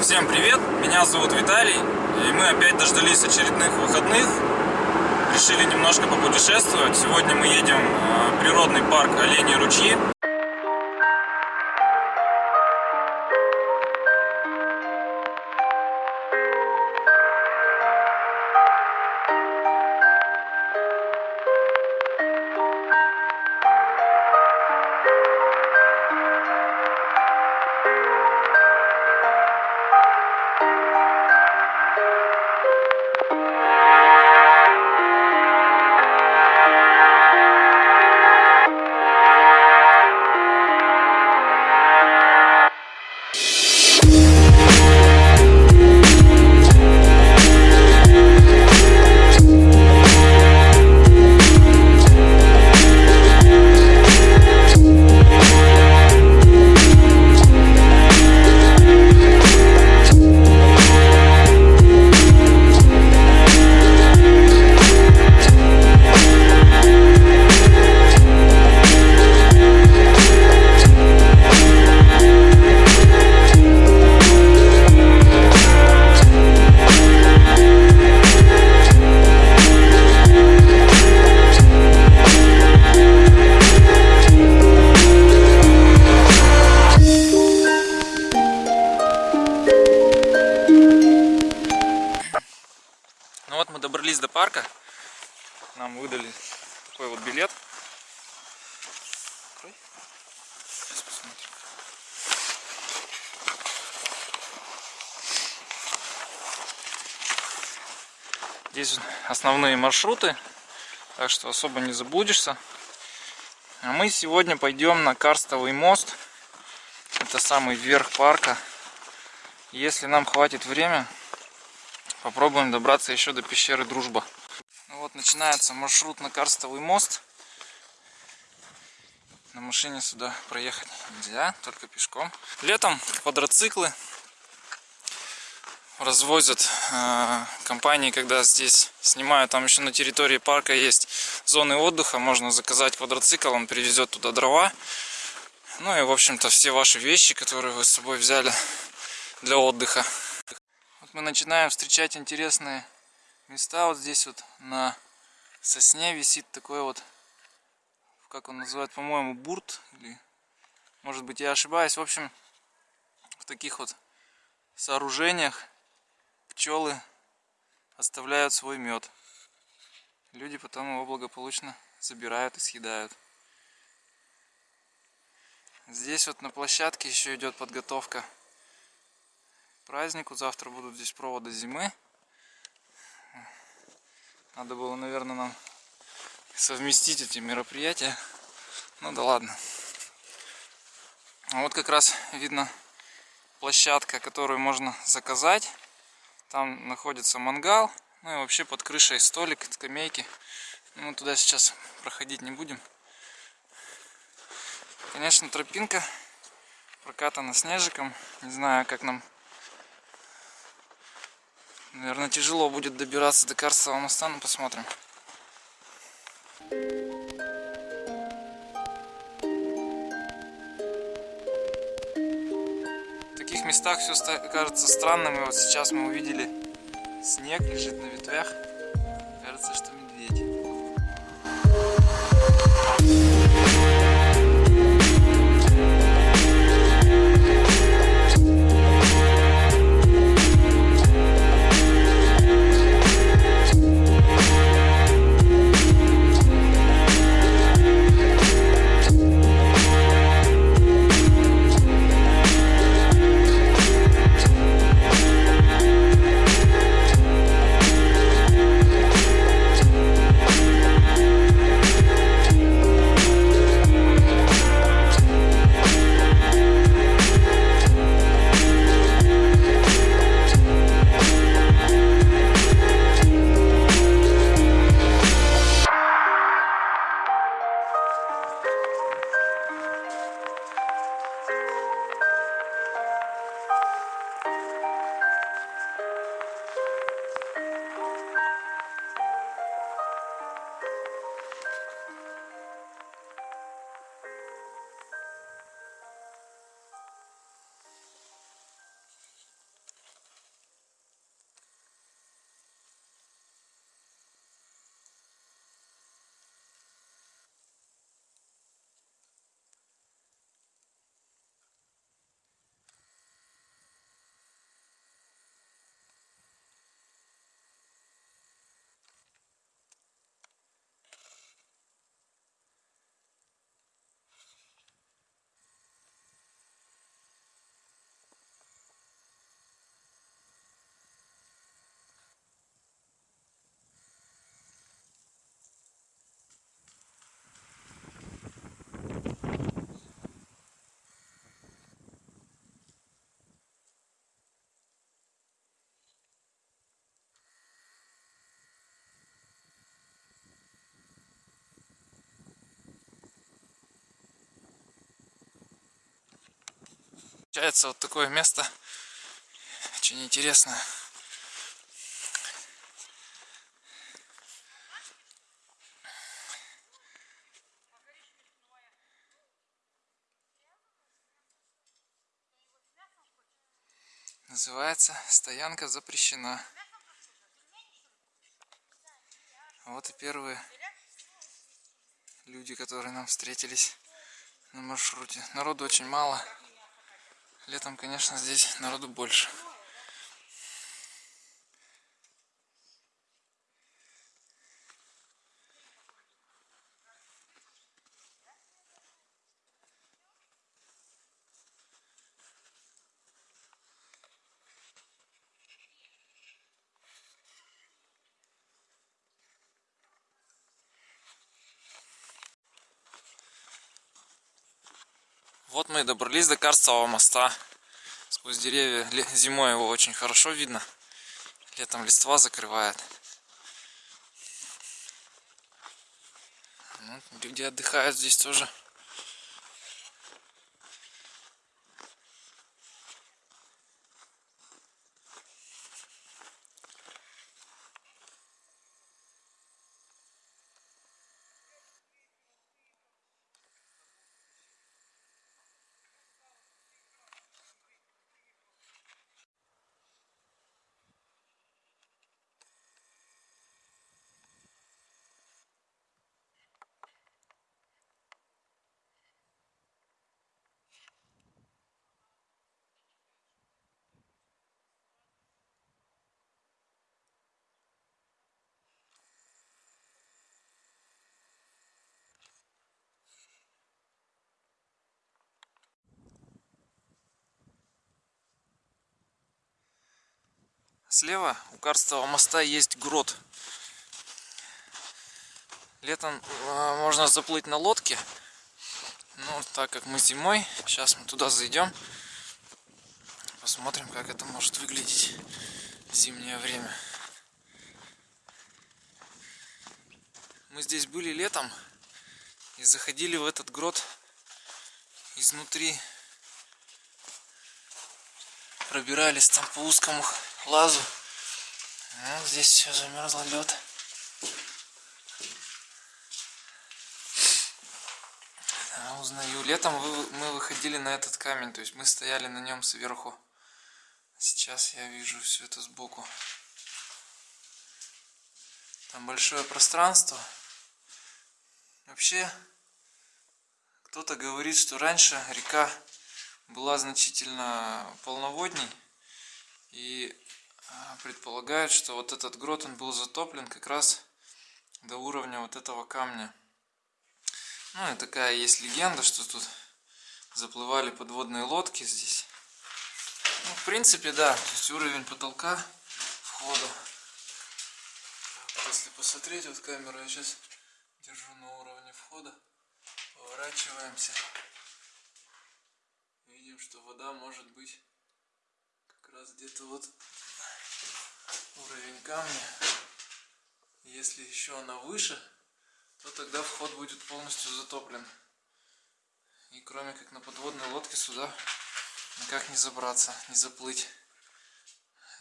Всем привет, меня зовут Виталий, и мы опять дождались очередных выходных. Решили немножко попутешествовать. Сегодня мы едем в природный парк Оленьи ручьи. Ну вот мы добрались до парка. Нам выдали такой вот билет. Здесь основные маршруты, так что особо не заблудишься. А мы сегодня пойдем на Карстовый мост. Это самый верх парка. Если нам хватит время, попробуем добраться еще до пещеры Дружба. Ну вот начинается маршрут на Карстовый мост. На машине сюда проехать нельзя, только пешком. Летом квадроциклы развозят э, компании, когда здесь снимают. Там еще на территории парка есть зоны отдыха. Можно заказать квадроцикл, он привезет туда дрова. Ну и, в общем-то, все ваши вещи, которые вы с собой взяли для отдыха. Мы начинаем встречать интересные места. Вот здесь вот на сосне висит такой вот, как он называет, по-моему, бурт. Или, может быть, я ошибаюсь. В общем, в таких вот сооружениях пчелы оставляют свой мед. Люди потом его благополучно забирают и съедают. Здесь вот на площадке еще идет подготовка празднику. Завтра будут здесь проводы зимы. Надо было, наверное, нам совместить эти мероприятия. Ну да ладно. Вот как раз видно площадка, которую можно заказать. Там находится мангал. Ну и вообще под крышей столик, скамейки. Мы туда сейчас проходить не будем. Конечно, тропинка прокатана снежиком. Не знаю, как нам... Наверное, тяжело будет добираться до Карстового моста, но посмотрим. В таких местах все кажется странным. И вот сейчас мы увидели снег лежит на ветвях. Кажется, что медведь. Получается вот такое место очень интересное. Называется «Стоянка запрещена». Вот и первые люди, которые нам встретились на маршруте. Народу очень мало. Летом, конечно, здесь народу больше. Мы добрались до Карстового моста. Сквозь деревья зимой его очень хорошо видно. Летом листва закрывает. Ну, люди отдыхают здесь тоже. Слева у Карстового моста есть грот. Летом э, можно заплыть на лодке. Но так как мы зимой, сейчас мы туда зайдем. Посмотрим, как это может выглядеть в зимнее время. Мы здесь были летом и заходили в этот грот изнутри. Пробирались там по узкому лазу. Ну, здесь все замерзло лед. Да, узнаю. Летом мы выходили на этот камень, то есть мы стояли на нем сверху. Сейчас я вижу все это сбоку. Там большое пространство. Вообще, кто-то говорит, что раньше река была значительно полноводней. И а, предполагают, что вот этот грот он был затоплен как раз до уровня вот этого камня. Ну и такая есть легенда, что тут заплывали подводные лодки здесь. Ну, в принципе, да, то есть уровень потолка входа. Если посмотреть, вот камеру я сейчас держу на уровне входа, поворачиваемся. Видим, что вода может быть как раз где-то вот уровень камня. Если еще она выше, то тогда вход будет полностью затоплен. И кроме как на подводной лодке сюда никак не забраться, не заплыть.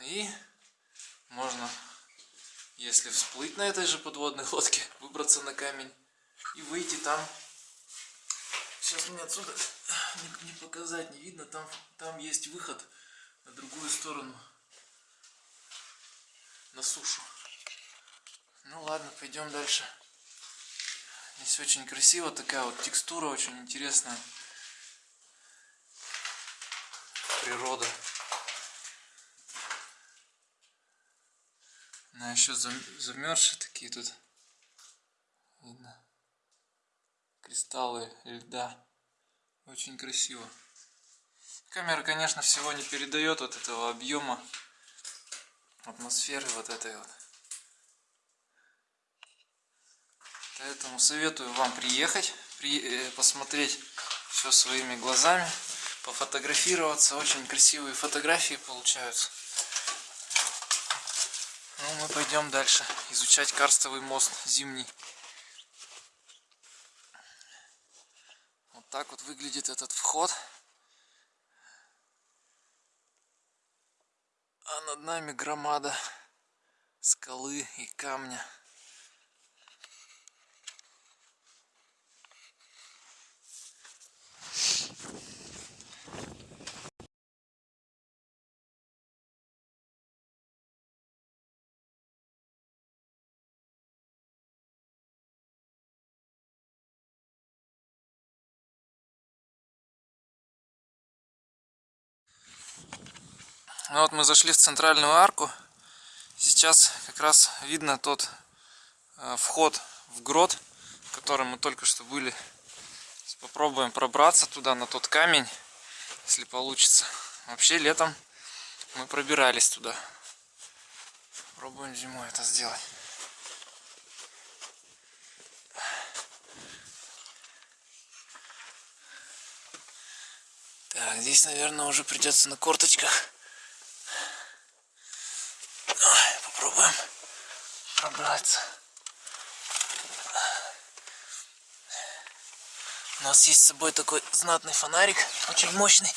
И можно, если всплыть на этой же подводной лодке, выбраться на камень и выйти там. Сейчас мне отсюда не, не показать, не видно, там, там есть выход на другую сторону на сушу. Ну ладно, пойдем дальше. Здесь очень красиво, такая вот текстура очень интересная. Природа. Она еще замерзшие такие тут. Видно. Кристаллы льда. Очень красиво. Камера, конечно, всего не передает вот этого объема атмосферы вот этой вот. Поэтому советую вам приехать, при, э, посмотреть все своими глазами, пофотографироваться. Очень красивые фотографии получаются. Ну, мы пойдем дальше изучать карстовый мост зимний. Вот так вот выглядит этот вход. А над нами громада скалы и камня. Ну вот мы зашли в центральную арку. Сейчас как раз видно тот э, вход в грот, в котором мы только что были. Сейчас попробуем пробраться туда, на тот камень, если получится. Вообще летом мы пробирались туда. Пробуем зимой это сделать. Так, здесь, наверное, уже придется на корточках. Ой, попробуем пробраться. У нас есть с собой такой знатный фонарик, очень мощный.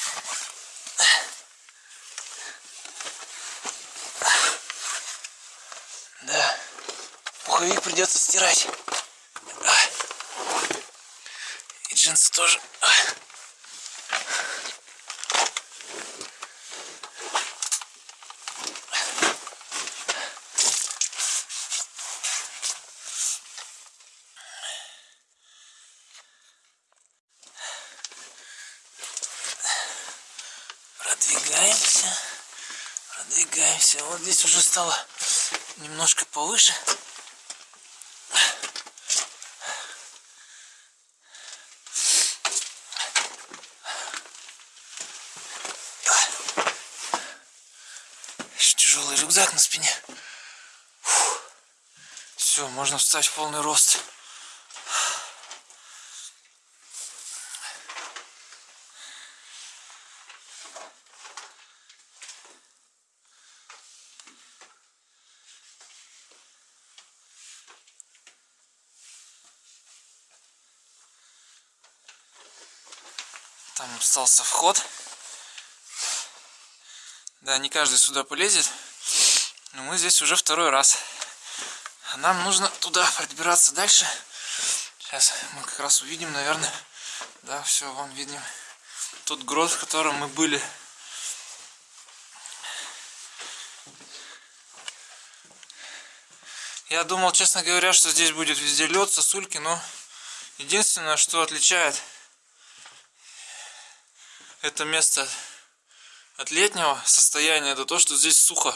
Да, пуховик придется стирать. И джинсы тоже. Продвигаемся. Вот здесь уже стало немножко повыше. Тяжелый рюкзак на спине. Все, можно встать в полный рост. Там остался вход. Да, не каждый сюда полезет. Но мы здесь уже второй раз. Нам нужно туда пробираться дальше. Сейчас мы как раз увидим, наверное. Да, все, вон видим. Тот грот, в котором мы были. Я думал, честно говоря, что здесь будет везде лед, сосульки, но единственное, что отличает это место от летнего состояния, это то, что здесь сухо.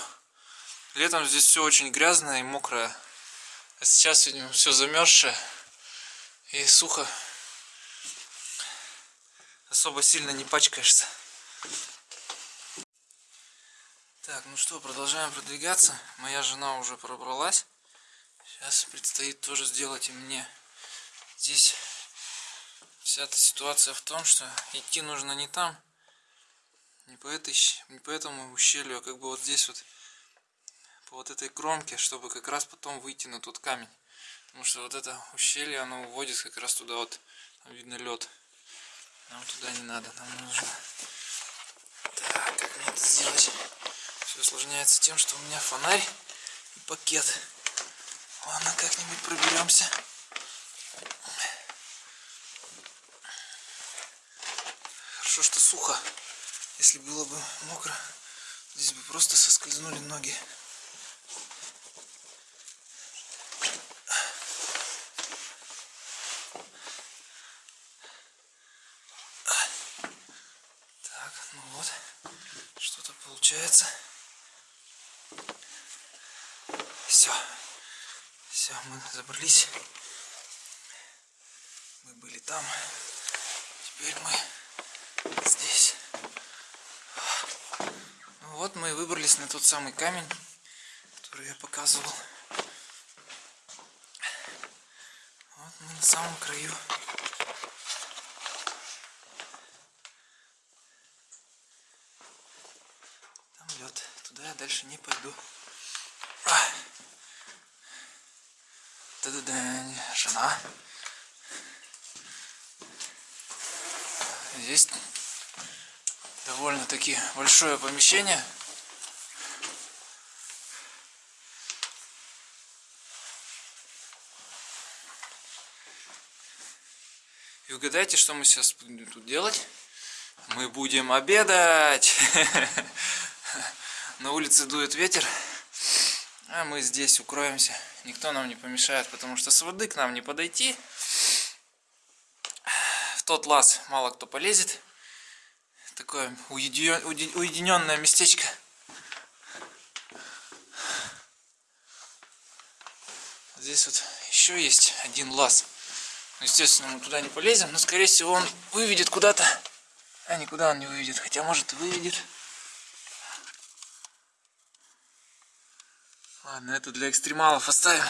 Летом здесь все очень грязное и мокрое. А сейчас, видимо, все замерзшее и сухо. Особо сильно не пачкаешься. Так, ну что, продолжаем продвигаться. Моя жена уже пробралась. Сейчас предстоит тоже сделать и мне. Здесь вся эта ситуация в том, что идти нужно не там, не по, этой, не по этому ущелью, а как бы вот здесь вот, по вот этой кромке, чтобы как раз потом выйти на тот камень. Потому что вот это ущелье, оно уводит как раз туда вот, там видно лед. Нам туда не надо, нам нужно... Так, как мне это сделать? Все осложняется тем, что у меня фонарь и пакет. Ладно, как-нибудь проберемся. Хорошо, что сухо. Если было бы мокро, здесь бы просто соскользнули ноги. Так, ну вот, что-то получается. Все, все, мы забрались. Мы были там, теперь мы здесь. Вот мы и выбрались на тот самый камень, который я показывал. Вот мы на самом краю. Там лед. Туда я дальше не пойду. Да-да-да, жена. Здесь довольно-таки большое помещение. И угадайте, что мы сейчас будем тут делать? Мы будем обедать! На улице дует ветер, а мы здесь укроемся. Никто нам не помешает, потому что с воды к нам не подойти. Тот лаз мало кто полезет. Такое уединенное местечко. Здесь вот еще есть один лаз. Естественно, мы туда не полезем, но скорее всего он выведет куда-то. А никуда он не выведет, хотя может и выведет. Ладно, это для экстремалов оставим.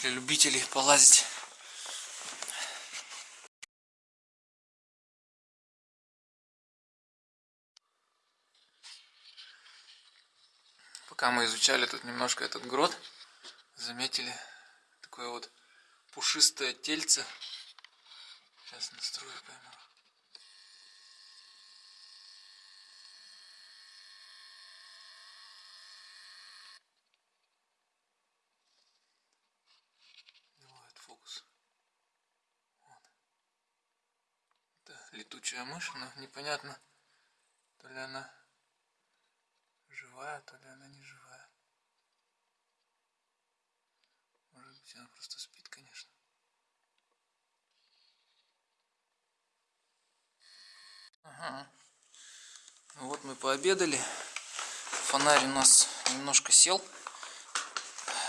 Для любителей полазить. Пока мы изучали тут немножко этот грот, заметили такое вот пушистое тельце. Сейчас настрою. Это летучая мышь, но непонятно, то ли она живая, то ли она не живая. Может быть, она просто спит, конечно. Ага. Ну вот мы пообедали. Фонарь у нас немножко сел.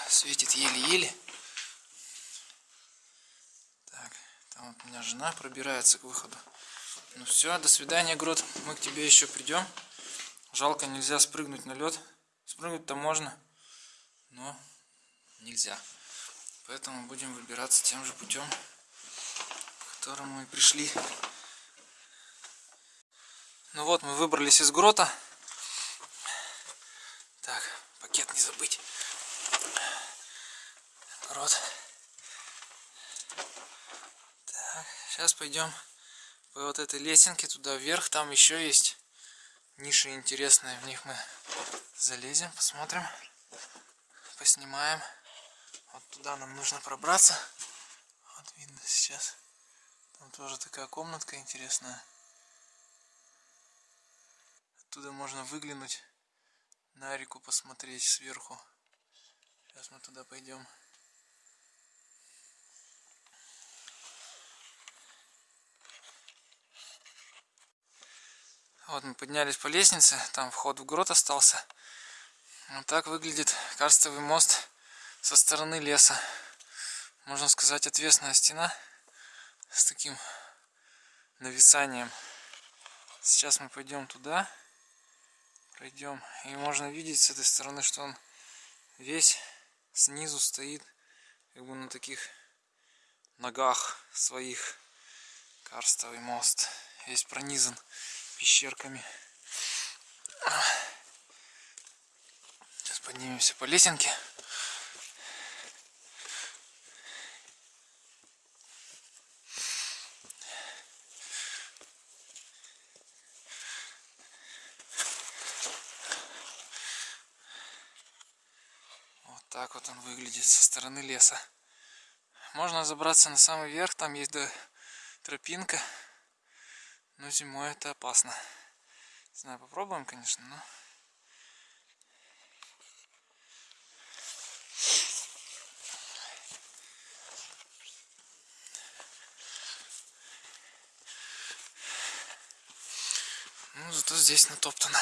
Светит еле-еле. Там вот у меня жена пробирается к выходу. Ну все, до свидания, Грот. Мы к тебе еще придем. Жалко, нельзя спрыгнуть на лед. Спрыгнуть-то можно, но нельзя. Поэтому будем выбираться тем же путем, которым мы пришли. Ну вот, мы выбрались из грота. Так, пакет не забыть. Грот. Сейчас пойдем по вот этой лесенке туда вверх. Там еще есть ниши интересные. В них мы залезем, посмотрим, поснимаем. Вот туда нам нужно пробраться. Вот видно сейчас. Там тоже такая комнатка интересная. Оттуда можно выглянуть на реку, посмотреть сверху. Сейчас мы туда пойдем. Вот мы поднялись по лестнице, там вход в грот остался. Вот так выглядит карстовый мост со стороны леса. Можно сказать, отвесная стена с таким нависанием. Сейчас мы пойдем туда, пройдем, и можно видеть с этой стороны, что он весь снизу стоит, как бы на таких ногах своих. Карстовый мост весь пронизан пещерками. Сейчас поднимемся по лесенке. Вот так вот он выглядит со стороны леса. Можно забраться на самый верх, там есть тропинка. Но зимой это опасно. Не знаю, попробуем, конечно, но... Ну, зато здесь натоптано.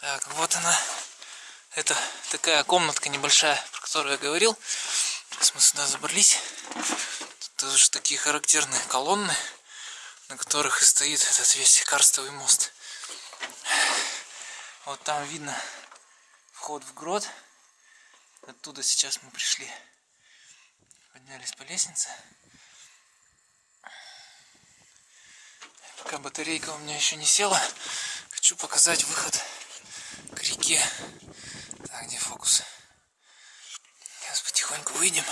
Так, вот она. Это такая комнатка небольшая, про которую я говорил. Сейчас мы сюда забрались. Тут тоже такие характерные колонны, на которых и стоит этот весь карстовый мост. Вот там видно вход в грот. Оттуда сейчас мы пришли. Поднялись по лестнице. Пока батарейка у меня еще не села, хочу показать выход реке. Так, где фокус? Сейчас потихоньку выйдем.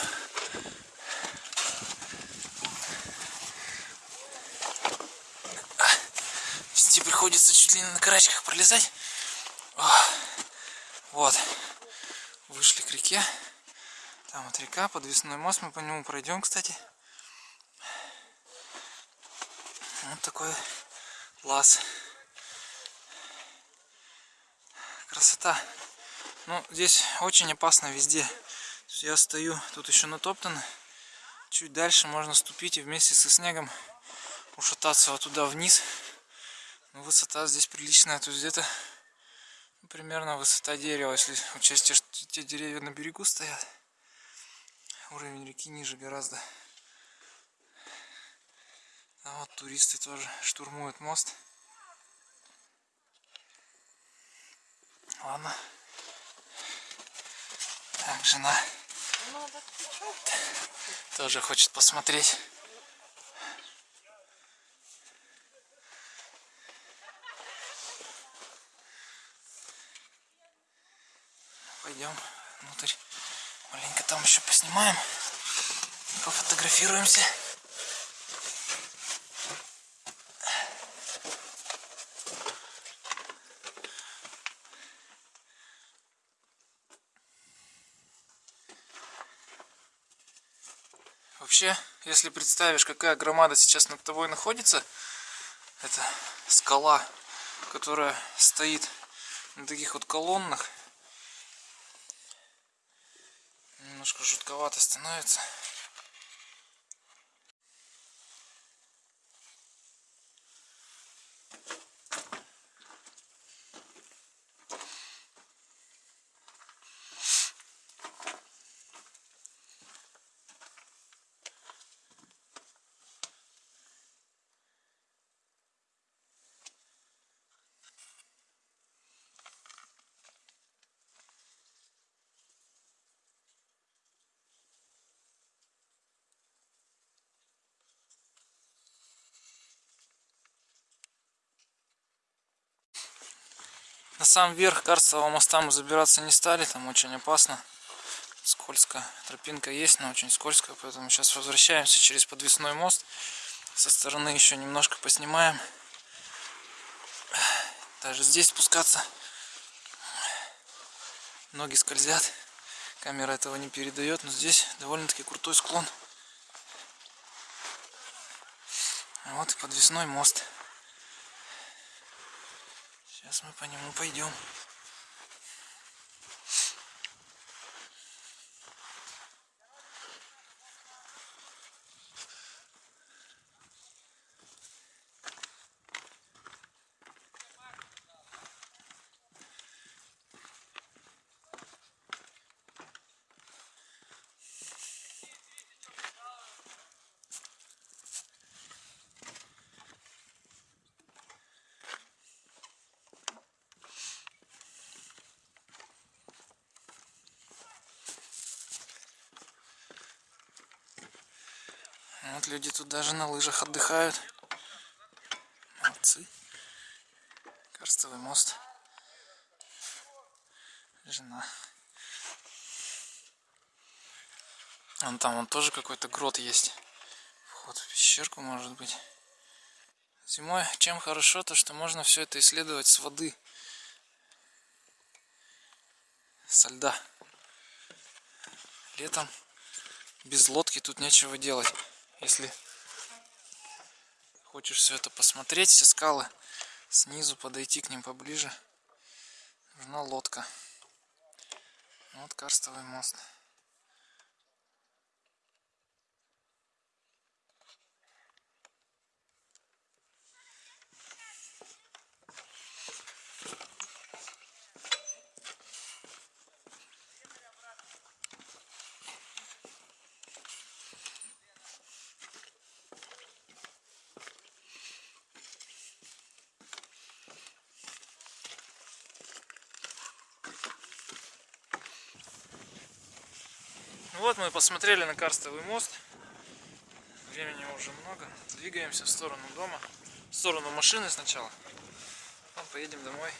Вести приходится чуть ли не на карачках пролезать. О, вот. Вышли к реке. Там вот река, подвесной мост, мы по нему пройдем, кстати. Вот такой лаз. Красота. Ну, здесь очень опасно везде. Я стою, тут еще натоптано. Чуть дальше можно ступить и вместе со снегом ушататься вот туда вниз. Ну, высота здесь приличная, то есть где-то ну, примерно высота дерева, если учесть, что те деревья на берегу стоят. Уровень реки ниже гораздо. А вот туристы тоже штурмуют мост. Ладно. Так, жена тоже хочет посмотреть. Пойдем внутрь. Маленько там еще поснимаем. Пофотографируемся. Вообще, если представишь, какая громада сейчас над тобой находится, это скала, которая стоит на таких вот колоннах, немножко жутковато становится. На сам верх Карстового моста мы забираться не стали, там очень опасно. Скользко. Тропинка есть, но очень скользко, поэтому сейчас возвращаемся через подвесной мост. Со стороны еще немножко поснимаем. Даже здесь спускаться ноги скользят. Камера этого не передает, но здесь довольно-таки крутой склон. Вот и подвесной мост. Сейчас мы по нему пойдем. Вот люди тут даже на лыжах отдыхают. Молодцы. Карстовый мост. Жена. Вон там вон тоже какой-то грот есть. Вход в пещерку может быть. Зимой чем хорошо, то что можно все это исследовать с воды. Со льда. Летом без лодки тут нечего делать если хочешь все это посмотреть, все скалы снизу, подойти к ним поближе, нужна лодка. Вот карстовый мост. Ну вот мы посмотрели на карстовый мост. Времени уже много. Двигаемся в сторону дома. В сторону машины сначала. Потом поедем домой.